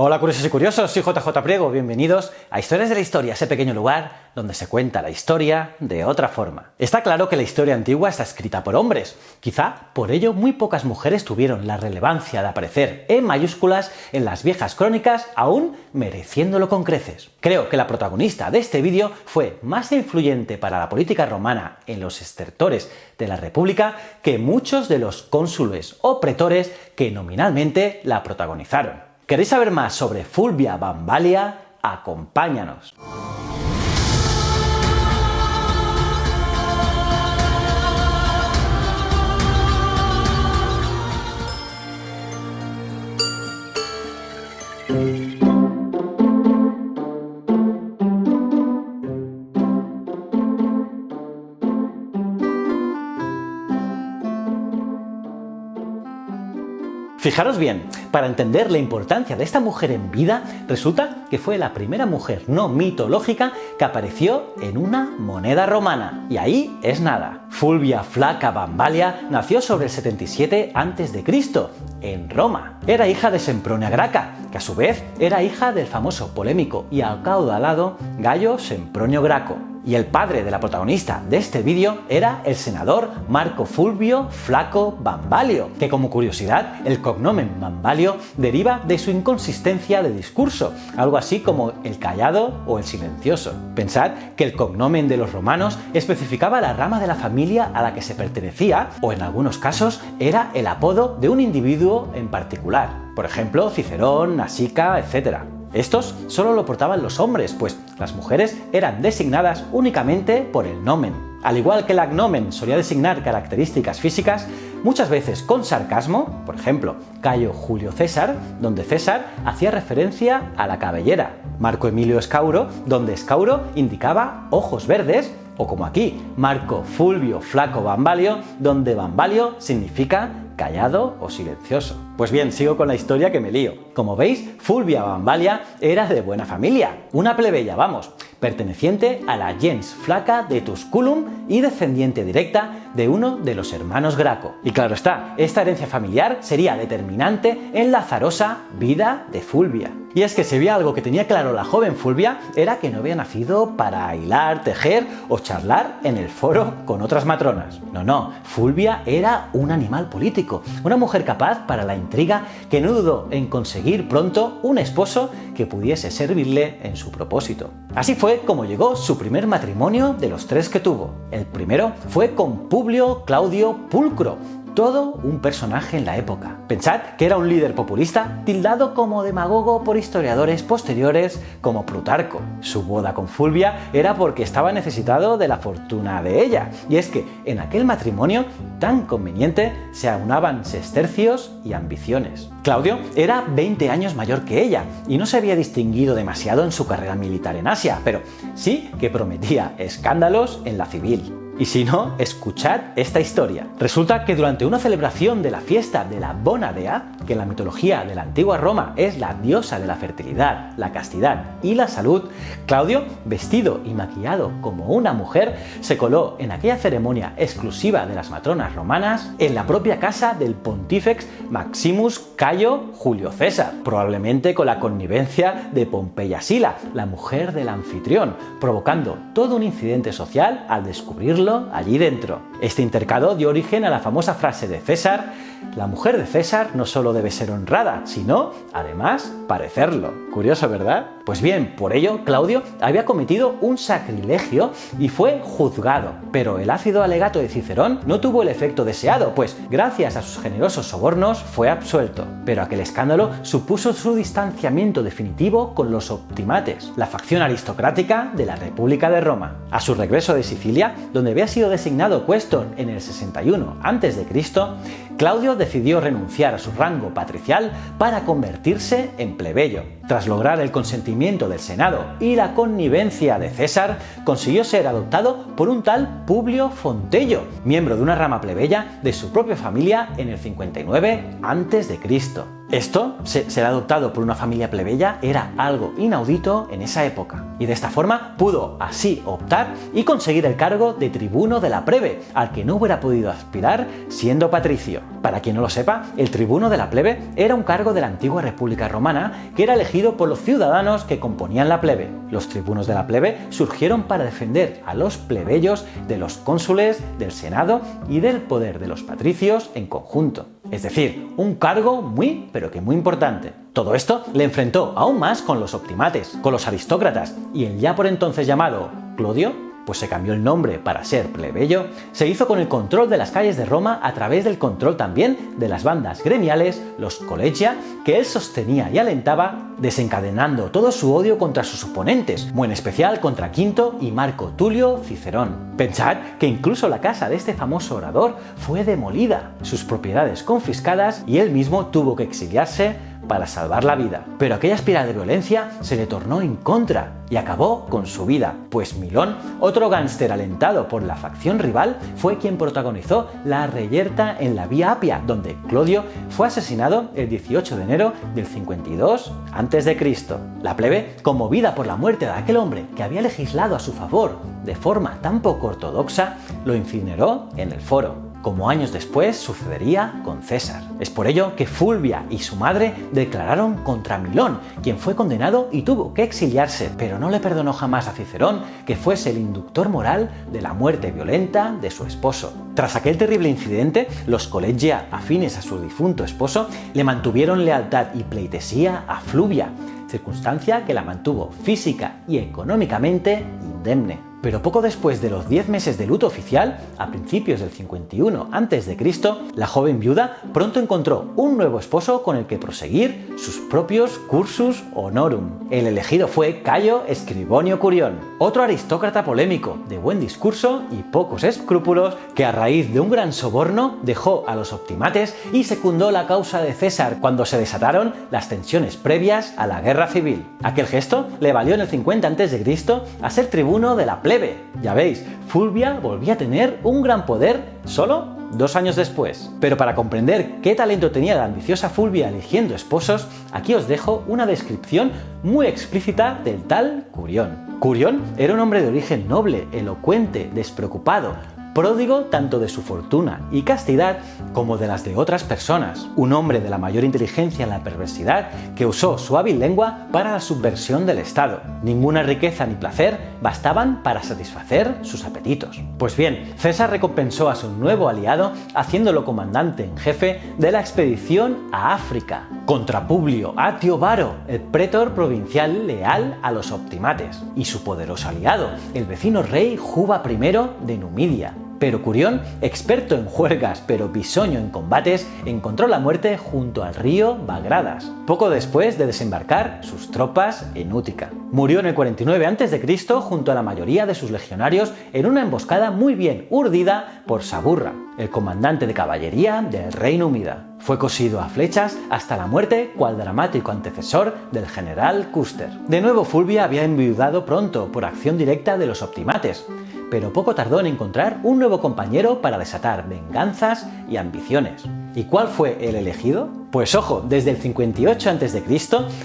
Hola curiosos y curiosos, soy JJ Priego, bienvenidos a Historias de la Historia, ese pequeño lugar donde se cuenta la historia de otra forma. Está claro que la historia antigua está escrita por hombres, quizá por ello muy pocas mujeres tuvieron la relevancia de aparecer en mayúsculas en las viejas crónicas, aún mereciéndolo con creces. Creo que la protagonista de este vídeo fue más influyente para la política romana en los estertores de la República que muchos de los cónsules o pretores que nominalmente la protagonizaron. ¿Queréis saber más sobre Fulvia Bambalia? Acompáñanos. Fijaros bien, para entender la importancia de esta mujer en vida, resulta que fue la primera mujer no mitológica que apareció en una moneda romana. Y ahí es nada. Fulvia Flaca Bambalia nació sobre el 77 a.C., en Roma. Era hija de Sempronia Graca, que a su vez era hija del famoso polémico y acaudalado Gallo Sempronio Graco y el padre de la protagonista de este vídeo era el senador Marco Fulvio Flaco Bambalio, que como curiosidad el cognomen Bambalio deriva de su inconsistencia de discurso, algo así como el callado o el silencioso. Pensad que el cognomen de los romanos especificaba la rama de la familia a la que se pertenecía o en algunos casos era el apodo de un individuo en particular, por ejemplo Cicerón, Nasica, etc. Estos solo lo portaban los hombres, pues las mujeres eran designadas únicamente por el nomen. Al igual que el agnomen solía designar características físicas, muchas veces con sarcasmo, por ejemplo, Cayo Julio César, donde César hacía referencia a la cabellera, Marco Emilio Escauro, donde Escauro indicaba ojos verdes, o como aquí, Marco Fulvio Flaco Bambalio, donde Bambalio significa callado o silencioso. Pues bien, sigo con la historia que me lío. Como veis, Fulvia Bambalia era de buena familia, una plebeya, vamos, perteneciente a la gens flaca de Tusculum y descendiente directa de uno de los hermanos Graco. Y claro está, esta herencia familiar sería determinante en la azarosa vida de Fulvia. Y es que si había algo que tenía claro la joven Fulvia era que no había nacido para hilar, tejer o charlar en el foro con otras matronas. No, no, Fulvia era un animal político, una mujer capaz para la intriga que no dudó en conseguir pronto un esposo que pudiese servirle en su propósito. Así fue como llegó su primer matrimonio de los tres que tuvo. El primero fue con Publio Claudio Pulcro, todo un personaje en la época. Pensad que era un líder populista tildado como demagogo por historiadores posteriores como Plutarco. Su boda con Fulvia era porque estaba necesitado de la fortuna de ella, y es que en aquel matrimonio tan conveniente se aunaban sestercios y ambiciones. Claudio era 20 años mayor que ella y no se había distinguido demasiado en su carrera militar en Asia, pero sí que prometía escándalos en la civil. Y si no, escuchad esta historia. Resulta que durante una celebración de la fiesta de la Bonadea, que en la mitología de la antigua Roma es la diosa de la fertilidad, la castidad y la salud, Claudio, vestido y maquillado como una mujer, se coló en aquella ceremonia exclusiva de las matronas romanas en la propia casa del pontífex Maximus Cayo Julio César, probablemente con la connivencia de Pompeya Sila, la mujer del anfitrión, provocando todo un incidente social al allí dentro. Este intercado dio origen a la famosa frase de César, la mujer de César no solo debe ser honrada, sino, además, parecerlo. Curioso, ¿verdad? Pues bien, por ello, Claudio había cometido un sacrilegio y fue juzgado. Pero el ácido alegato de Cicerón no tuvo el efecto deseado, pues gracias a sus generosos sobornos fue absuelto. Pero aquel escándalo supuso su distanciamiento definitivo con los optimates, la facción aristocrática de la República de Roma. A su regreso de Sicilia, donde había sido designado Questor en el 61 a.C., Claudio decidió renunciar a su rango patricial para convertirse en plebeyo. Tras lograr el consentimiento del Senado y la connivencia de César, consiguió ser adoptado por un tal Publio Fontello, miembro de una rama plebeya de su propia familia en el 59 a.C. Esto, ser adoptado por una familia plebeya, era algo inaudito en esa época. Y de esta forma pudo así optar y conseguir el cargo de tribuno de la plebe, al que no hubiera podido aspirar siendo patricio. Para quien no lo sepa, el tribuno de la plebe era un cargo de la antigua República Romana que era elegido por los ciudadanos que componían la plebe. Los tribunos de la plebe surgieron para defender a los plebeyos de los cónsules, del senado y del poder de los patricios en conjunto. Es decir, un cargo muy, pero que muy importante. Todo esto le enfrentó aún más con los optimates, con los aristócratas y el ya por entonces llamado Clodio pues se cambió el nombre para ser plebeyo, se hizo con el control de las calles de Roma a través del control también de las bandas gremiales, los collegia, que él sostenía y alentaba, desencadenando todo su odio contra sus oponentes, muy en especial contra Quinto y Marco Tulio Cicerón. Pensad que incluso la casa de este famoso orador fue demolida, sus propiedades confiscadas y él mismo tuvo que exiliarse para salvar la vida. Pero aquella espiral de violencia se le tornó en contra y acabó con su vida, pues Milón, otro gánster alentado por la facción rival, fue quien protagonizó la reyerta en la Vía Apia, donde Clodio fue asesinado el 18 de enero del 52 a.C. La plebe, conmovida por la muerte de aquel hombre que había legislado a su favor de forma tan poco ortodoxa, lo incineró en el foro como años después sucedería con César. Es por ello que Fulvia y su madre declararon contra Milón, quien fue condenado y tuvo que exiliarse, pero no le perdonó jamás a Cicerón que fuese el inductor moral de la muerte violenta de su esposo. Tras aquel terrible incidente, los colegia afines a su difunto esposo le mantuvieron lealtad y pleitesía a Fluvia, circunstancia que la mantuvo física y económicamente indemne. Pero poco después de los 10 meses de luto oficial, a principios del 51 a.C., la joven viuda pronto encontró un nuevo esposo con el que proseguir sus propios cursus honorum. El elegido fue Cayo Escribonio Curión, otro aristócrata polémico, de buen discurso y pocos escrúpulos, que a raíz de un gran soborno dejó a los optimates y secundó la causa de César cuando se desataron las tensiones previas a la guerra civil. Aquel gesto le valió en el 50 a.C. a ser tribuno de la ya veis, Fulvia volvía a tener un gran poder solo dos años después. Pero para comprender qué talento tenía la ambiciosa Fulvia eligiendo esposos, aquí os dejo una descripción muy explícita del tal Curión. Curión era un hombre de origen noble, elocuente, despreocupado, pródigo tanto de su fortuna y castidad como de las de otras personas, un hombre de la mayor inteligencia en la perversidad que usó su hábil lengua para la subversión del Estado. Ninguna riqueza ni placer bastaban para satisfacer sus apetitos. Pues bien, César recompensó a su nuevo aliado haciéndolo comandante en jefe de la expedición a África, contra Publio Atio Varo, el pretor provincial leal a los optimates, y su poderoso aliado, el vecino rey Juba I de Numidia, pero Curión, experto en juergas pero bisoño en combates, encontró la muerte junto al río Bagradas, poco después de desembarcar sus tropas en Útica. Murió en el 49 a.C. junto a la mayoría de sus legionarios en una emboscada muy bien urdida por Saburra, el comandante de caballería del Reino Unida. Fue cosido a flechas hasta la muerte cual dramático antecesor del general Custer. De nuevo Fulvia había enviudado pronto por acción directa de los optimates, pero poco tardó en encontrar un nuevo compañero para desatar venganzas y ambiciones. ¿Y cuál fue el elegido? Pues ojo, desde el 58 a.C.,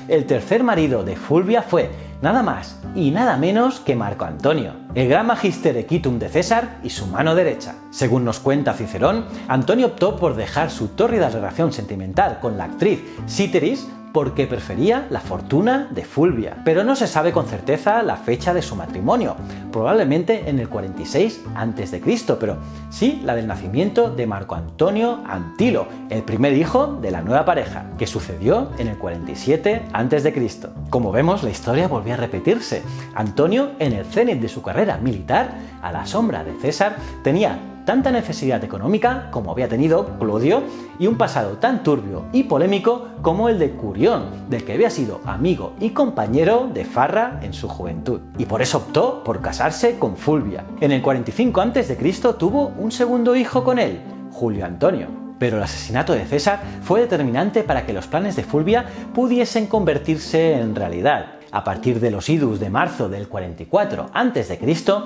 el tercer marido de Fulvia fue nada más y nada menos que Marco Antonio, el gran magister equitum de César y su mano derecha. Según nos cuenta Cicerón, Antonio optó por dejar su tórrida relación sentimental con la actriz Citeris porque prefería la fortuna de Fulvia, pero no se sabe con certeza la fecha de su matrimonio, probablemente en el 46 a.C., pero sí la del nacimiento de Marco Antonio Antilo, el primer hijo de la nueva pareja, que sucedió en el 47 a.C. Como vemos, la historia volvió a repetirse. Antonio, en el cenit de su carrera militar, a la sombra de César, tenía tanta necesidad económica como había tenido Clodio y un pasado tan turbio y polémico como el de Curión, del que había sido amigo y compañero de Farra en su juventud. Y por eso optó por casarse con Fulvia. En el 45 a.C. tuvo un segundo hijo con él, Julio Antonio. Pero el asesinato de César fue determinante para que los planes de Fulvia pudiesen convertirse en realidad. A partir de los idus de marzo del 44 a.C.,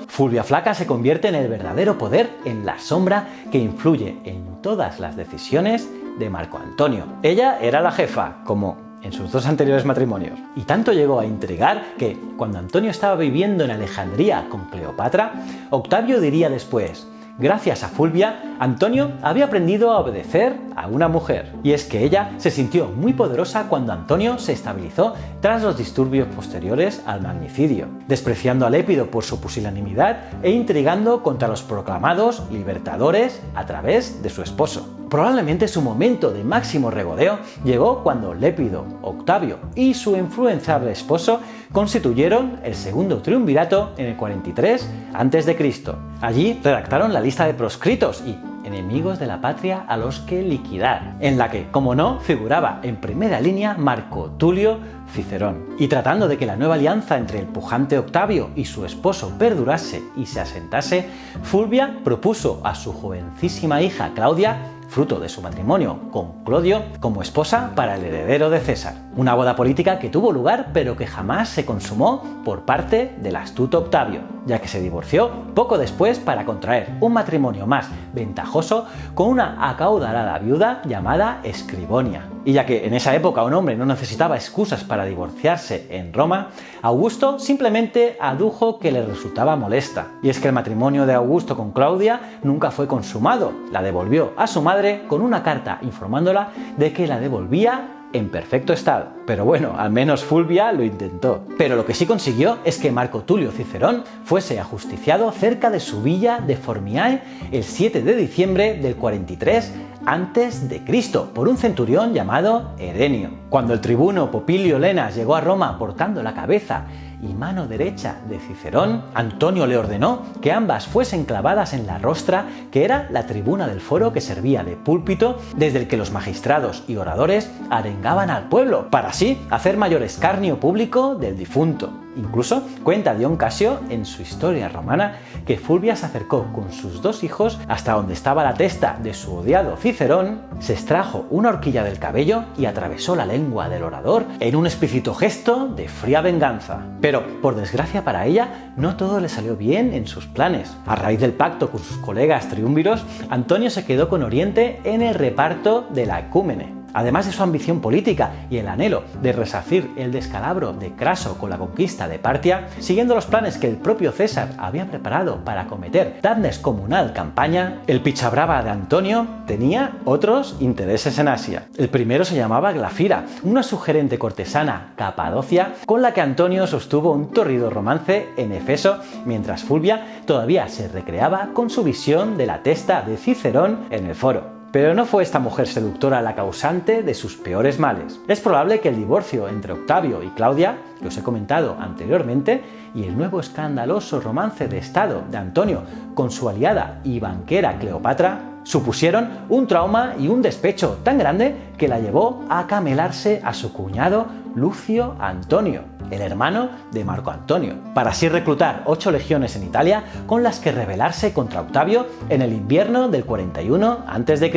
Fulvia Flaca se convierte en el verdadero poder en la sombra que influye en todas las decisiones de Marco Antonio. Ella era la jefa, como en sus dos anteriores matrimonios. Y tanto llegó a intrigar que, cuando Antonio estaba viviendo en Alejandría con Cleopatra, Octavio diría después, Gracias a Fulvia, Antonio había aprendido a obedecer a una mujer. Y es que ella se sintió muy poderosa cuando Antonio se estabilizó tras los disturbios posteriores al magnicidio, despreciando a Lépido por su pusilanimidad e intrigando contra los proclamados libertadores a través de su esposo. Probablemente su momento de máximo regodeo llegó cuando Lépido, Octavio y su influenciable esposo constituyeron el segundo triunvirato en el 43 a.C. Allí redactaron la lista de proscritos y enemigos de la patria a los que liquidar, en la que, como no, figuraba en primera línea Marco Tulio Cicerón. Y tratando de que la nueva alianza entre el pujante Octavio y su esposo perdurase y se asentase, Fulvia propuso a su jovencísima hija Claudia fruto de su matrimonio con Clodio, como esposa para el heredero de César. Una boda política que tuvo lugar pero que jamás se consumó por parte del astuto Octavio, ya que se divorció poco después para contraer un matrimonio más ventajoso con una acaudalada viuda llamada Escribonia. Y ya que en esa época un hombre no necesitaba excusas para divorciarse en Roma, Augusto simplemente adujo que le resultaba molesta. Y es que el matrimonio de Augusto con Claudia nunca fue consumado, la devolvió a su madre con una carta informándola de que la devolvía en perfecto estado. Pero bueno, al menos Fulvia lo intentó. Pero lo que sí consiguió es que Marco Tulio Cicerón fuese ajusticiado cerca de su villa de Formiae el 7 de diciembre del 43 antes de Cristo por un centurión llamado Erenio. Cuando el tribuno Popilio Lenas llegó a Roma portando la cabeza y mano derecha de Cicerón, Antonio le ordenó que ambas fuesen clavadas en la rostra, que era la tribuna del foro que servía de púlpito desde el que los magistrados y oradores arengaban al pueblo, para así hacer mayor escarnio público del difunto. Incluso cuenta Dion Casio en su historia romana que Fulvia se acercó con sus dos hijos hasta donde estaba la testa de su odiado Cicerón, se extrajo una horquilla del cabello y atravesó la lengua del orador en un explícito gesto de fría venganza. Pero, por desgracia para ella, no todo le salió bien en sus planes. A raíz del pacto con sus colegas triunviros, Antonio se quedó con Oriente en el reparto de la ecúmene. Además de su ambición política y el anhelo de resarcir el descalabro de Craso con la conquista de Partia, siguiendo los planes que el propio César había preparado para acometer tan descomunal campaña, el pichabrava de Antonio tenía otros intereses en Asia. El primero se llamaba Glafira, una sugerente cortesana capadocia con la que Antonio sostuvo un torrido romance en Efeso, mientras Fulvia todavía se recreaba con su visión de la testa de Cicerón en el foro. Pero no fue esta mujer seductora la causante de sus peores males. Es probable que el divorcio entre Octavio y Claudia, que os he comentado anteriormente, y el nuevo escandaloso romance de Estado de Antonio con su aliada y banquera Cleopatra supusieron un trauma y un despecho tan grande que la llevó a camelarse a su cuñado Lucio Antonio, el hermano de Marco Antonio, para así reclutar ocho legiones en Italia con las que rebelarse contra Octavio en el invierno del 41 a.C.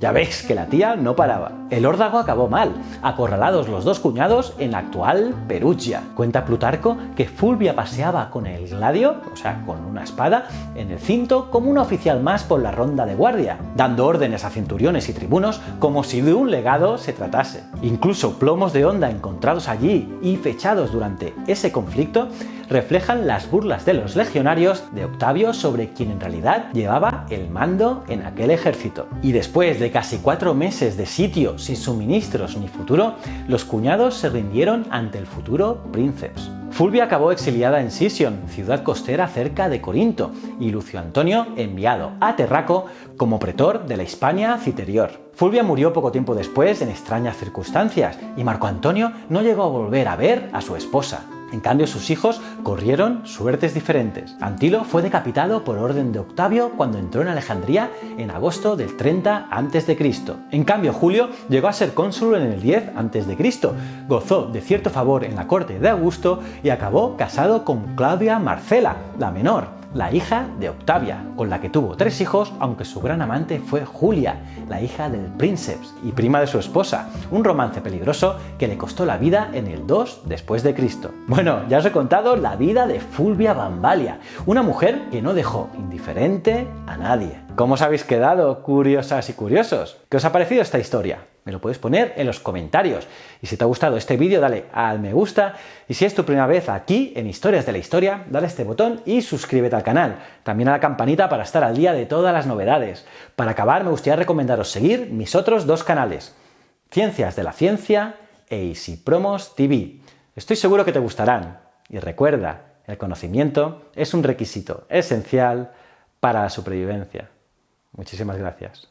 Ya veis que la tía no paraba. El órdago acabó mal, acorralados los dos cuñados en la actual Perugia. Cuenta Plutarco que Fulvia paseaba con el gladio, o sea, con una espada, en el cinto como un oficial más por la ronda de guardia, dando órdenes a centuriones y tribunos como si de un legado se tratase. Incluso plomos de onda encontrados allí y fechados durante ese conflicto reflejan las burlas de los legionarios de Octavio sobre quien en realidad llevaba el mando en aquel ejército. Y después de casi cuatro meses de sitio sin suministros ni futuro, los cuñados se rindieron ante el futuro princeps. Fulvia acabó exiliada en Sision, ciudad costera cerca de Corinto, y Lucio Antonio enviado a Terraco como pretor de la Hispania Citerior. Fulvia murió poco tiempo después en extrañas circunstancias, y Marco Antonio no llegó a volver a ver a su esposa. En cambio, sus hijos corrieron suertes diferentes. Antilo fue decapitado por orden de Octavio cuando entró en Alejandría en agosto del 30 a.C. En cambio, Julio llegó a ser cónsul en el 10 a.C., gozó de cierto favor en la corte de Augusto y acabó casado con Claudia Marcela, la menor, la hija de Octavia, con la que tuvo tres hijos, aunque su gran amante fue Julia, la hija del Princeps y prima de su esposa, un romance peligroso que le costó la vida en el 2 después de Cristo. Bueno, ya os he contado la vida de Fulvia Bambalia, una mujer que no dejó indiferente a nadie. ¿Cómo os habéis quedado, curiosas y curiosos? ¿Qué os ha parecido esta historia? Me lo puedes poner en los comentarios. Y si te ha gustado este vídeo, dale al me gusta. Y si es tu primera vez aquí en Historias de la Historia, dale este botón y suscríbete al canal. También a la campanita para estar al día de todas las novedades. Para acabar, me gustaría recomendaros seguir mis otros dos canales. Ciencias de la Ciencia e Easy Promos TV. Estoy seguro que te gustarán. Y recuerda, el conocimiento es un requisito esencial para la supervivencia. Muchísimas gracias.